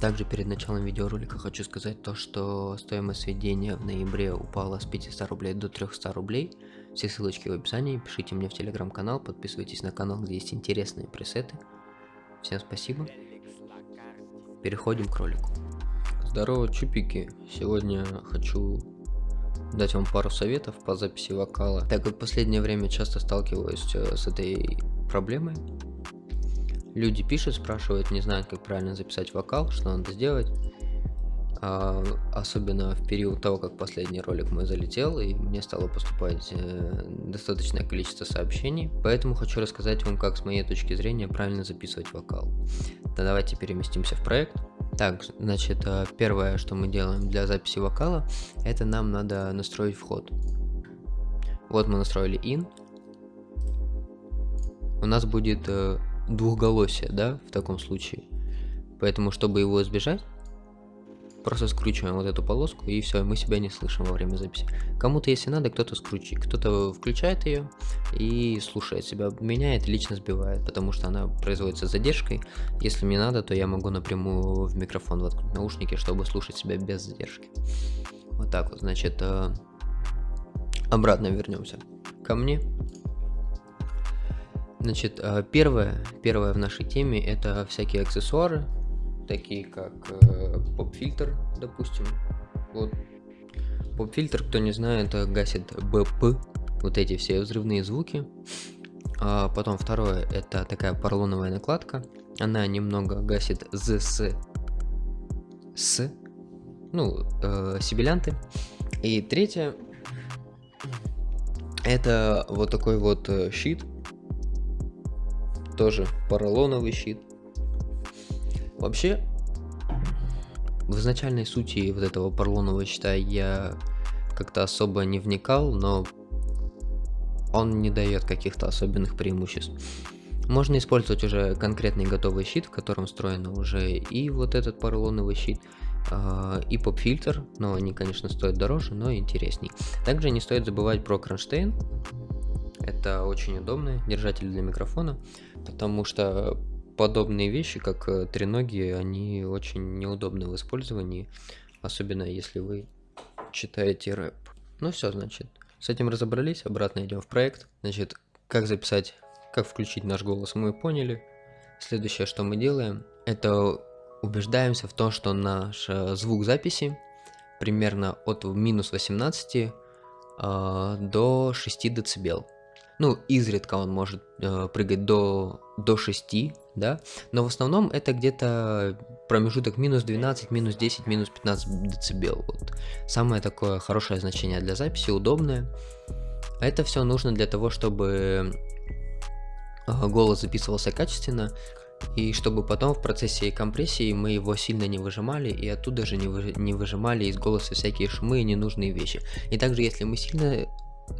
Также перед началом видеоролика хочу сказать то, что стоимость сведения в ноябре упала с 500 рублей до 300 рублей. Все ссылочки в описании, пишите мне в телеграм-канал, подписывайтесь на канал, где есть интересные пресеты. Всем спасибо. Переходим к ролику. Здорово, чупики. Сегодня хочу дать вам пару советов по записи вокала. Так как в последнее время часто сталкиваюсь э, с этой проблемой, Люди пишут, спрашивают, не знают, как правильно записать вокал, что надо сделать. А, особенно в период того, как последний ролик мой залетел, и мне стало поступать э, достаточное количество сообщений. Поэтому хочу рассказать вам, как с моей точки зрения правильно записывать вокал. Да давайте переместимся в проект. Так, значит, э, первое, что мы делаем для записи вокала, это нам надо настроить вход. Вот мы настроили in. У нас будет э, двухголосие, да, в таком случае. Поэтому, чтобы его избежать, просто скручиваем вот эту полоску и все, мы себя не слышим во время записи. Кому-то, если надо, кто-то скручивает, кто-то включает ее и слушает себя. Меня это лично сбивает, потому что она производится задержкой. Если мне надо, то я могу напрямую в микрофон воткнуть наушники, чтобы слушать себя без задержки. Вот так вот, значит, э, обратно вернемся ко мне. Значит, э, первое, первое в нашей теме это всякие аксессуары, такие как э, поп-фильтр, допустим. Вот. Поп-фильтр, кто не знает, гасит БП, вот эти все взрывные звуки. А потом второе, это такая поролоновая накладка. Она немного гасит ЗС с, ну, э, сибилянты. И третье, это вот такой вот э, щит, тоже поролоновый щит. Вообще, в изначальной сути вот этого поролонового щита я как-то особо не вникал, но он не дает каких-то особенных преимуществ. Можно использовать уже конкретный готовый щит, в котором встроено уже и вот этот поролоновый щит, а, и поп-фильтр, но они, конечно, стоят дороже, но интересней. Также не стоит забывать про кронштейн, это очень удобный держатель для микрофона, потому что подобные вещи, как э, треноги, они очень неудобны в использовании, особенно если вы читаете рэп. Ну все, значит, с этим разобрались, обратно идем в проект. Значит, как записать, как включить наш голос, мы поняли. Следующее, что мы делаем, это убеждаемся в том, что наш э, звук записи примерно от минус 18 э, до 6 дБ. Ну, изредка он может э, прыгать до, до 6, да, но в основном это где-то промежуток минус 12, минус 10, минус 15 децибел. Вот. Самое такое хорошее значение для записи, удобное. Это все нужно для того, чтобы э, голос записывался качественно, и чтобы потом в процессе компрессии мы его сильно не выжимали, и оттуда же не, вы, не выжимали из голоса всякие шумы и ненужные вещи. И также, если мы сильно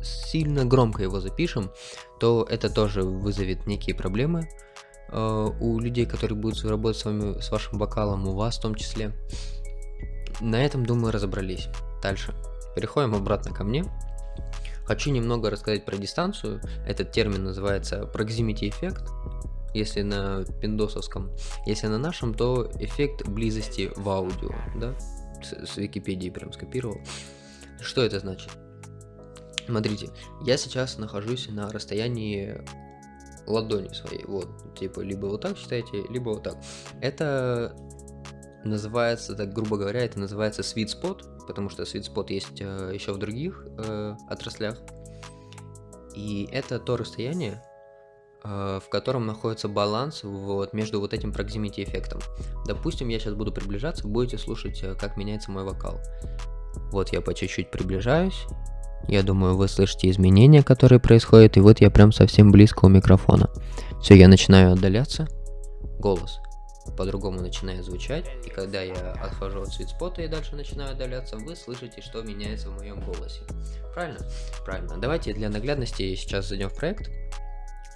сильно громко его запишем, то это тоже вызовет некие проблемы э, у людей, которые будут работать с вами, с вашим вокалом, у вас в том числе. На этом, думаю, разобрались. Дальше. Переходим обратно ко мне. Хочу немного рассказать про дистанцию. Этот термин называется proximity эффект, если на пиндосовском. Если на нашем, то эффект близости в аудио, да? С, с Википедии прям скопировал. Что это значит? Смотрите, я сейчас нахожусь на расстоянии ладони своей, вот, типа, либо вот так считайте, либо вот так. Это называется, так грубо говоря, это называется sweet spot, потому что sweet spot есть э, еще в других э, отраслях. И это то расстояние, э, в котором находится баланс вот между вот этим proximity эффектом. Допустим, я сейчас буду приближаться, будете слушать, э, как меняется мой вокал. Вот я по чуть-чуть приближаюсь, я думаю, вы слышите изменения, которые происходят, и вот я прям совсем близко у микрофона. Все, я начинаю отдаляться, голос по-другому начинает звучать, и когда я отхожу от свитспота и дальше начинаю отдаляться, вы слышите, что меняется в моем голосе. Правильно? Правильно. Давайте для наглядности сейчас зайдем в проект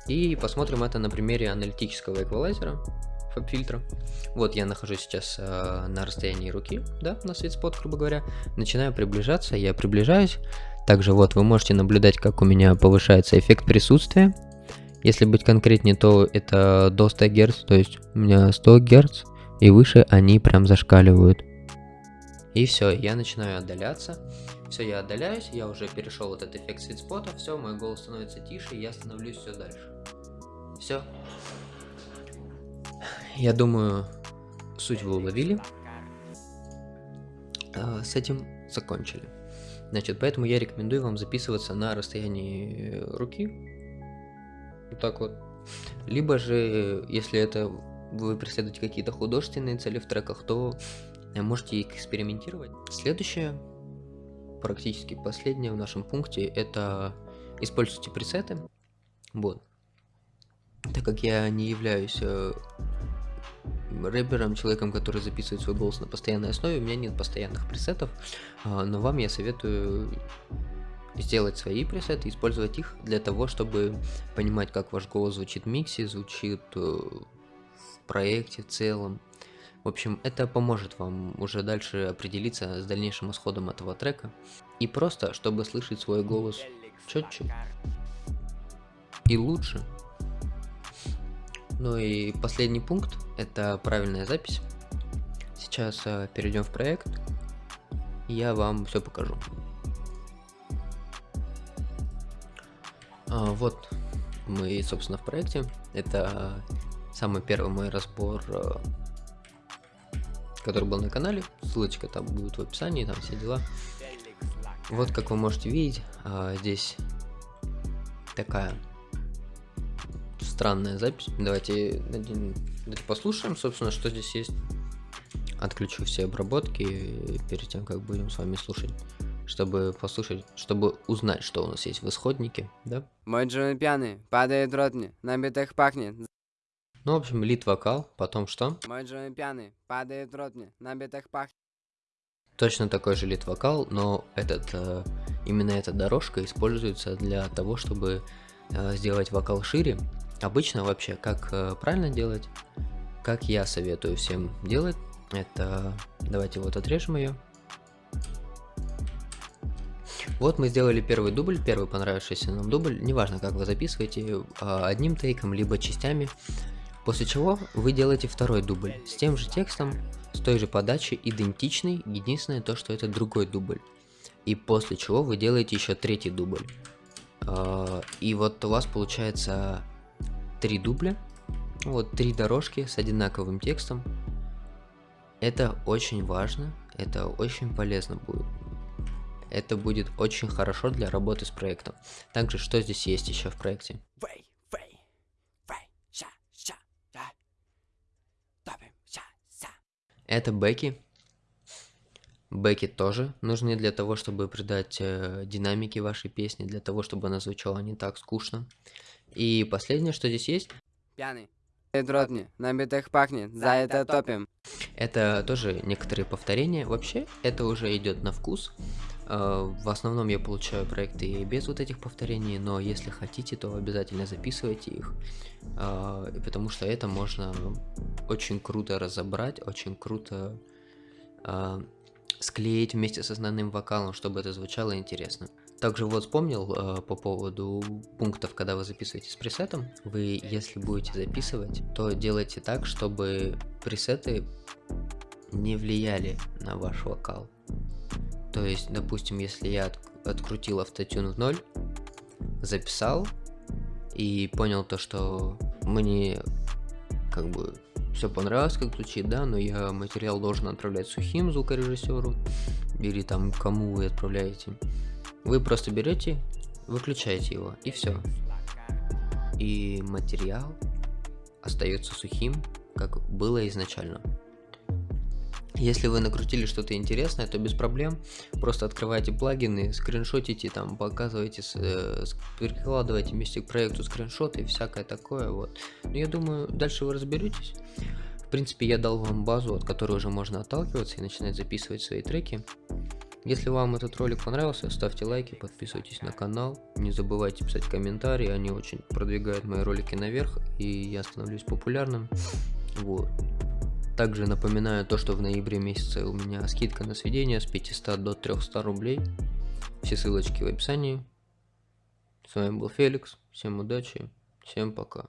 и посмотрим это на примере аналитического эквалайзера фильтра. Вот я нахожусь сейчас э, на расстоянии руки, да, на свитспот, грубо говоря. Начинаю приближаться, я приближаюсь, также вот вы можете наблюдать, как у меня повышается эффект присутствия. Если быть конкретнее, то это до 100 Гц, то есть у меня 100 Гц и выше они прям зашкаливают. И все, я начинаю отдаляться. Все, я отдаляюсь, я уже перешел вот этот эффект свитспота, все, мой голос становится тише, я становлюсь все дальше. Все. Я думаю, суть вы уловили. А, с этим закончили. Значит, поэтому я рекомендую вам записываться на расстоянии руки. Вот так вот. Либо же, если это вы преследуете какие-то художественные цели в треках, то можете экспериментировать. Следующее, практически последнее в нашем пункте, это используйте пресеты. Вот. Так как я не являюсь э, рэпером, человеком, который записывает свой голос на постоянной основе, у меня нет постоянных пресетов, а, но вам я советую сделать свои пресеты, использовать их для того, чтобы понимать, как ваш голос звучит в миксе, звучит э, в проекте в целом. В общем, это поможет вам уже дальше определиться с дальнейшим исходом этого трека. И просто, чтобы слышать свой голос четче и лучше. Ну и последний пункт, это правильная запись. Сейчас э, перейдем в проект, я вам все покажу. А, вот мы, собственно, в проекте. Это самый первый мой разбор, э, который был на канале. Ссылочка там будет в описании, там все дела. Вот как вы можете видеть, а, здесь такая странная запись. Давайте, давайте послушаем, собственно, что здесь есть. Отключу все обработки перед тем, как будем с вами слушать чтобы послушать, чтобы узнать, что у нас есть в исходнике, да? Мой Джон пьяный, падает ротни, на битах пахнет. Ну, в общем, лид вокал, потом что? Мой Джон пьяный, падает ротни, на битах пахнет. Точно такой же лид вокал, но этот, э, именно эта дорожка используется для того, чтобы э, сделать вокал шире, Обычно вообще, как э, правильно делать, как я советую всем делать, это... Давайте вот отрежем ее. Вот мы сделали первый дубль, первый понравившийся нам дубль, неважно как вы записываете, а, одним тейком, либо частями. После чего вы делаете второй дубль с тем же текстом, с той же подачей, идентичный, единственное то, что это другой дубль. И после чего вы делаете еще третий дубль. А, и вот у вас получается три дубля, вот три дорожки с одинаковым текстом. Это очень важно, это очень полезно будет. Это будет очень хорошо для работы с проектом. Также, что здесь есть еще в проекте? Это бэки. Бэки тоже нужны для того, чтобы придать э, динамики вашей песни, для того, чтобы она звучала не так скучно. И последнее, что здесь есть. Пьяный. Дротни, на битах пахнет, за это топим. Это тоже некоторые повторения. Вообще, это уже идет на вкус. Э, в основном я получаю проекты без вот этих повторений, но если хотите, то обязательно записывайте их, э, потому что это можно очень круто разобрать, очень круто э, склеить вместе с основным вокалом, чтобы это звучало интересно. Также вот вспомнил э, по поводу пунктов, когда вы записываете с пресетом. Вы, если будете записывать, то делайте так, чтобы пресеты не влияли на ваш вокал. То есть, допустим, если я от, открутил автотюн в ноль, записал и понял то, что мне как бы все понравилось, как звучит, да, но я материал должен отправлять сухим звукорежиссеру или там кому вы отправляете. Вы просто берете, выключаете его и все. И материал остается сухим, как было изначально. Если вы накрутили что-то интересное, то без проблем просто открывайте плагины, скриншотите, там показывайте, э, прикладывайте вместе к проекту скриншоты и всякое такое. Вот. Но я думаю, дальше вы разберетесь. В принципе, я дал вам базу, от которой уже можно отталкиваться и начинать записывать свои треки. Если вам этот ролик понравился, ставьте лайки, подписывайтесь на канал, не забывайте писать комментарии, они очень продвигают мои ролики наверх, и я становлюсь популярным. Вот. Также напоминаю то, что в ноябре месяце у меня скидка на сведения с 500 до 300 рублей. Все ссылочки в описании. С вами был Феликс. Всем удачи. Всем пока.